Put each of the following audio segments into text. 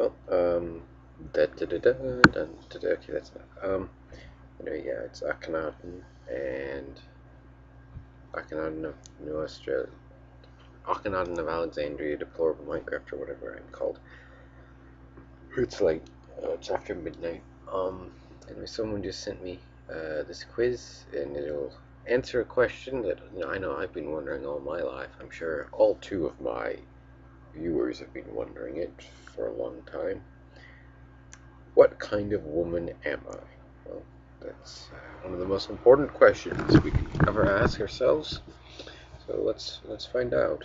Well, um, da da da da da da da. Okay, that's not. Um, anyway, yeah, it's Akhenaten and Akhenaten of New Australia, Akhenaten of Alexandria, deplorable Minecraft or whatever I'm called. It's like uh, it's after midnight. Um, anyway, someone just sent me uh, this quiz, and it'll answer a question that you know, I know I've been wondering all my life. I'm sure all two of my viewers have been wondering it for a long time. What kind of woman am I? Well, that's uh, one of the most important questions we can ever ask ourselves. So let's let's find out.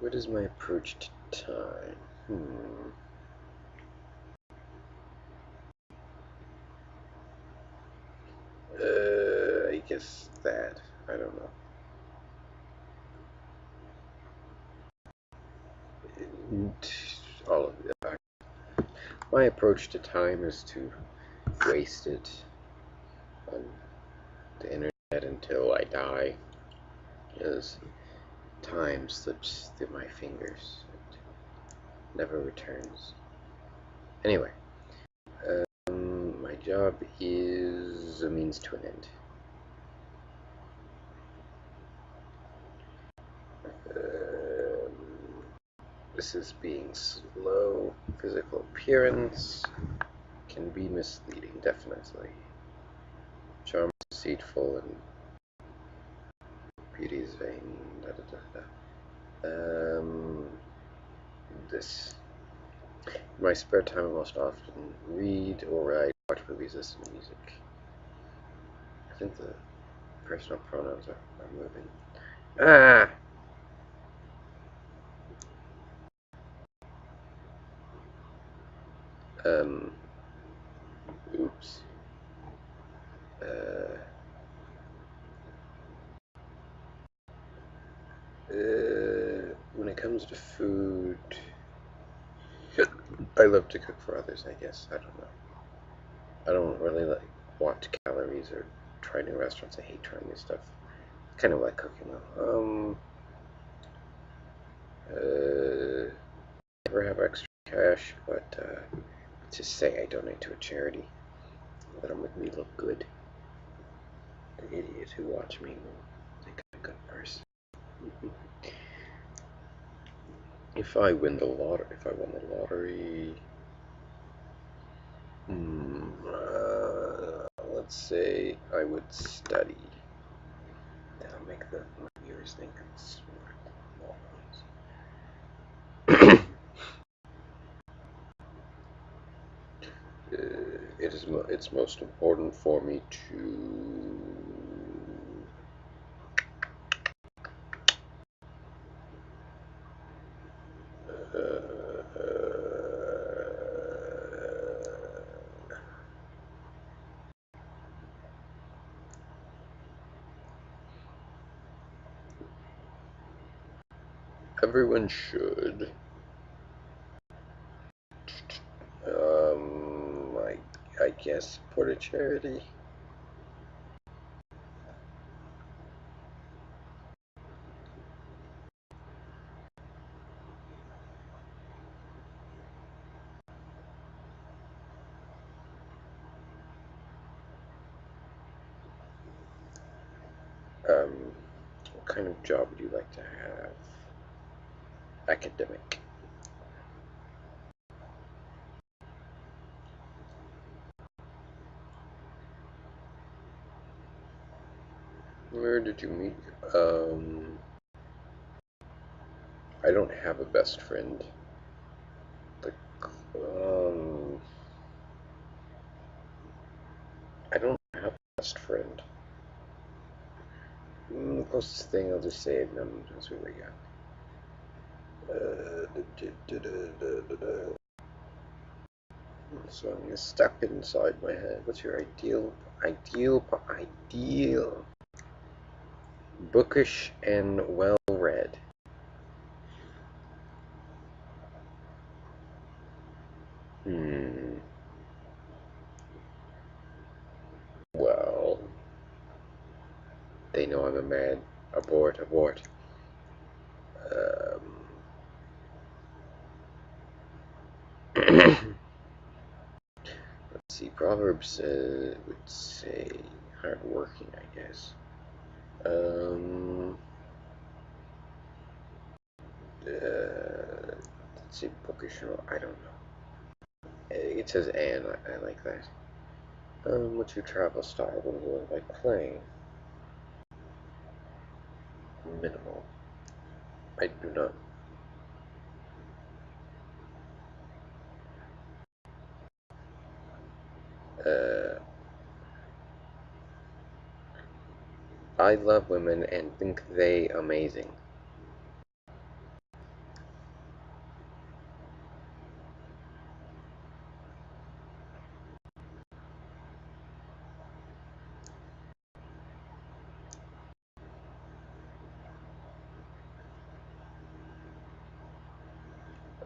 What is my approach to time? Hmm. Uh, I guess that. I don't know. all of it. My approach to time is to waste it on the internet until I die, because time slips through my fingers and never returns. Anyway, um, my job is a means to an end. This is being slow. Physical appearance can be misleading, definitely. Charm is deceitful and beauty is vain. Da, da, da, um, this. In my spare time, I most often read or write, watch movies, listen to music. I think the personal pronouns are, are moving. Ah! Um, oops. Uh, uh, when it comes to food, I love to cook for others, I guess. I don't know. I don't really like watch calories or try new restaurants. I hate trying new stuff. Kind of like cooking though. Um, uh, never have extra cash, but uh, just say I donate to a charity. That'll make me look good. The idiots who watch me will think I'm a good person. if I win the lottery, if I won the lottery, hmm, uh, let's say I would study. That'll make the my viewers think I'm smart. it is it's most important for me to everyone should I guess, support a charity. Um, what kind of job would you like to have? Academic. Where did you meet? Um, I don't have a best friend. The, um, I don't have a best friend. Mm, the closest thing I'll just say, um, that's what we got. Uh, da, da, da, so I'm step inside my head. What's your ideal, ideal, ideal? Bookish and well read. Hmm. Well, they know I'm a man. Abort, abort. Um, let's see, Proverbs uh, would say hardworking, I guess. Um, uh, let's see, bookish, I don't know. It says and, I, I like that. Um, what's your travel style? What do you like playing? Minimal. I do not. Uh, I love women and think they amazing.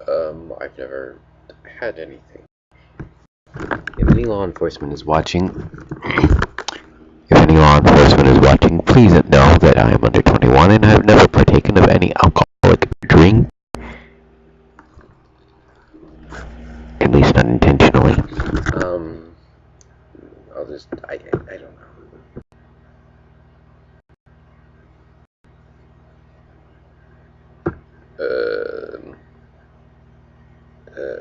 Um, I've never had anything. If any law enforcement is watching, if any law enforcement is watching, please know that I am under 21 and I have never partaken of any alcoholic drink. At least unintentionally. Um, I'll just, I, I, I don't know. Um, uh,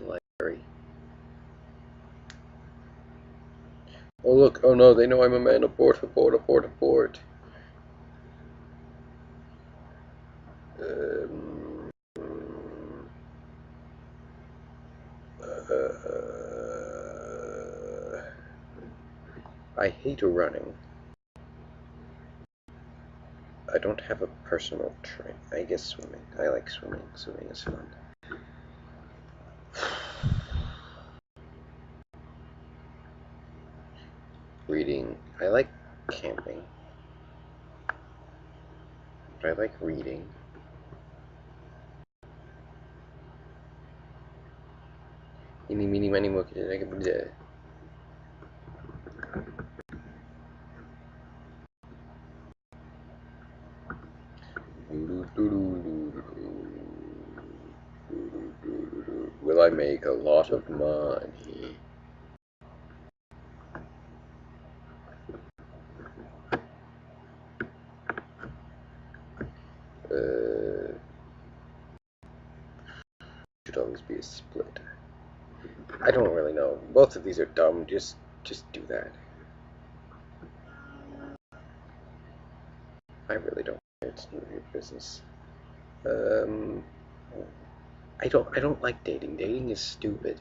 library. Oh look, oh no, they know I'm a man. Abort, abort, abort, abort. Um, uh, I hate running. I don't have a personal train. I guess swimming. I like swimming. Swimming is fun. Reading. I like camping. But I like reading. Eeny, meeny, miny, moe, Will I make a lot of money? Uh, always be a split. I don't really know. Both of these are dumb. Just, just do that. I really don't. It's none of your business. Um, I don't. I don't like dating. Dating is stupid.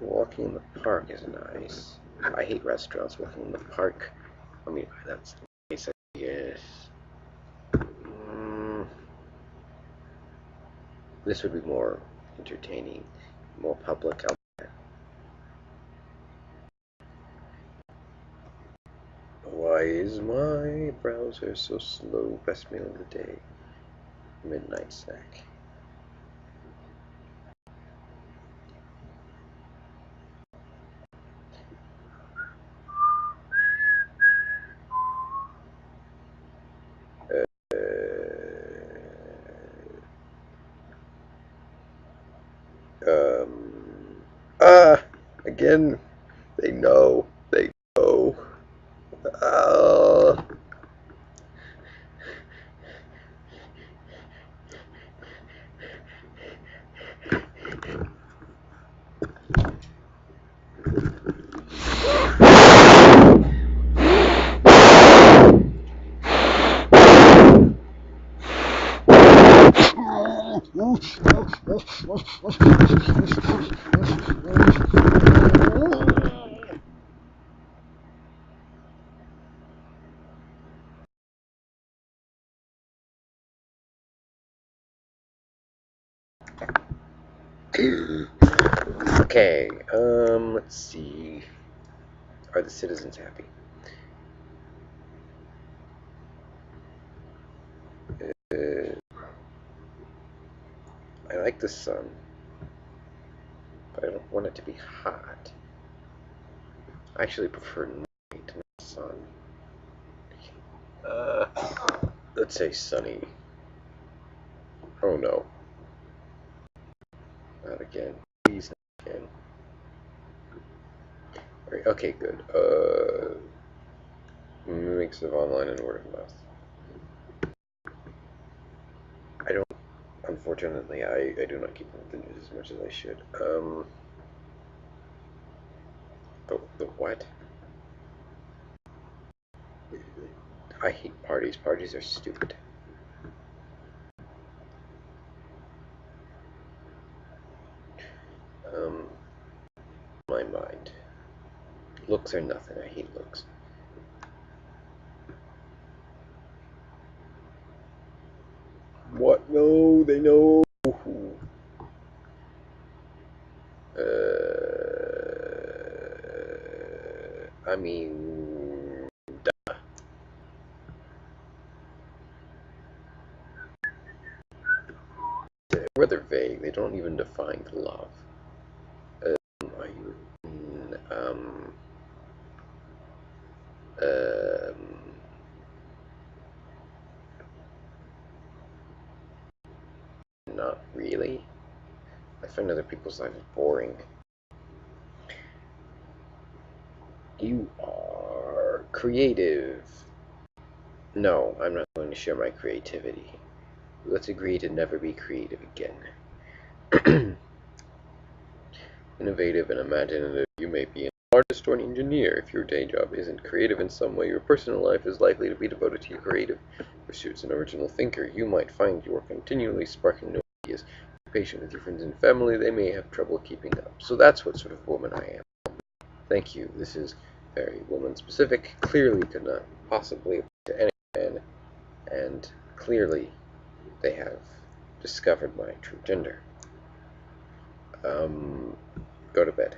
Walking in the park is nice. I hate restaurants. Walking in the park. I mean, that's nice. Yes. Mm, this would be more entertaining, more public. Why is my browser so slow? Best meal of the day. Midnight snack. Uh, um, ah, again, they know. Okay, um, let's see. Are the citizens happy? Uh, I like the sun, but I don't want it to be hot. I actually prefer night, not sun. Uh, let's say sunny. Oh no. Not again. Please not again. Right, okay, good. Uh, mix of online and word of mouth. I don't, unfortunately, I, I do not keep up with the news as much as I should. Um, the, the what? I hate parties. Parties are stupid. Um, my mind. Looks are nothing. I hate looks. What? No, they know. Uh, I mean, rather vague. They don't even define love. Um, are you, um, um, not really. I find other people's lives boring. You are creative. No, I'm not going to share my creativity. Let's agree to never be creative again. Innovative and imaginative, you may be an artist or an engineer. If your day job isn't creative in some way, your personal life is likely to be devoted to your creative pursuits. An original thinker, you might find you are continually sparking new ideas. Patient with your friends and family, they may have trouble keeping up. So that's what sort of woman I am. Thank you. This is very woman specific. Clearly could not possibly apply to any man, and clearly they have discovered my true gender. Um, go to bed.